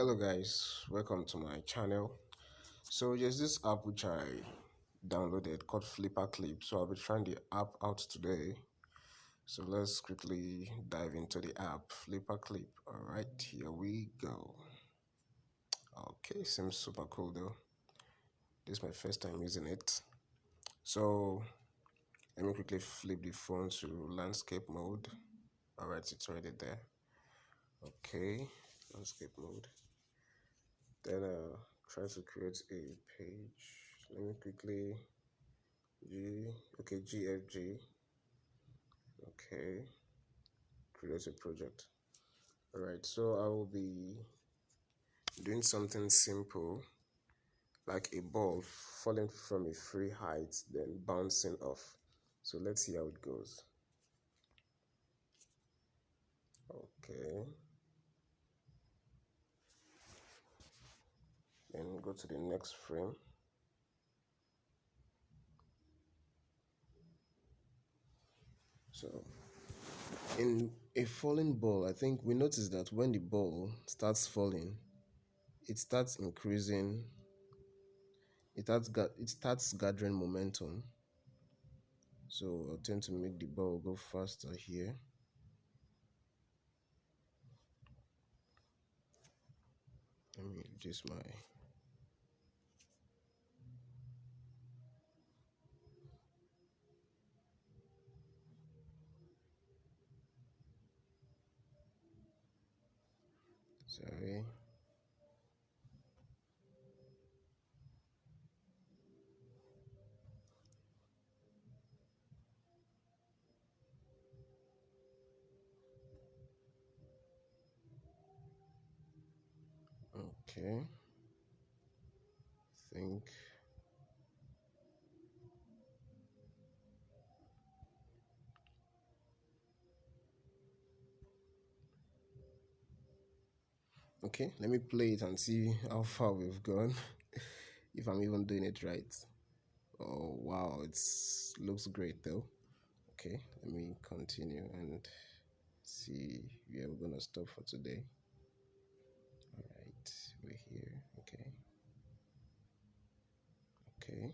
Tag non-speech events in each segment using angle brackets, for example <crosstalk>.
hello guys. Welcome to my channel. So there's this app which i downloaded called FlipaClip. So i'll be trying the app out today. So let's quickly dive into the app. FlipaClip. All right here we go. Okay seems super cool though. This is my first time using it. So let me quickly flip the phone to landscape mode. All right it's already there. Okay landscape mode then uh try to create a page. Let me quickly g okay gfg okay. Create a project. All right so i will be doing something simple like a ball falling from a free height then bouncing off. So let's see how it goes. Okay then go to the next frame. So in a falling ball i think we notice that when the ball starts falling it starts increasing it starts it starts gathering momentum. So i'll tend to make the ball go faster here. Let me reduce my sorry okay. Think okay let me play it and see how far we've gone <laughs> if i'm even doing it right. Oh wow it looks great though. Okay let me continue and see where we're gonna stop for today. All right we're here okay. Okay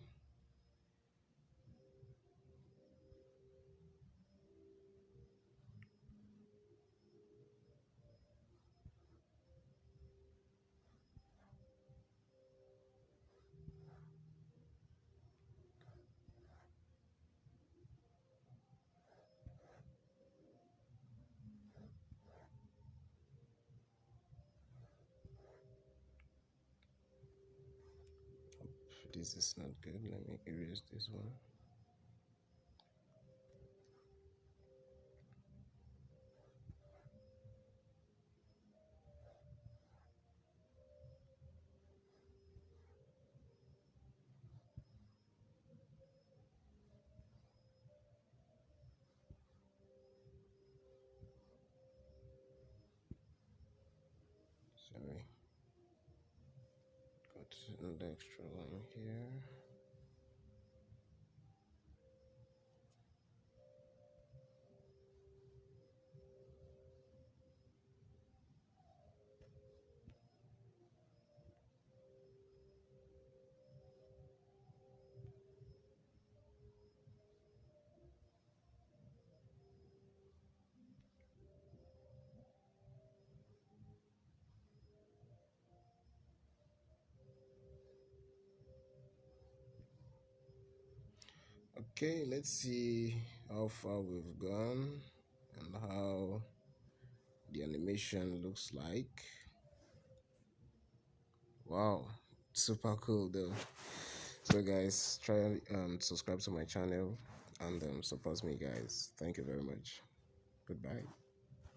this is not good. Let me erase this one. Sorry another extra line here okay let's see how far we've gone and how the animation looks like. Wow super cool though. So guys try um subscribe to my channel and um, support me guys. Thank you very much. Goodbye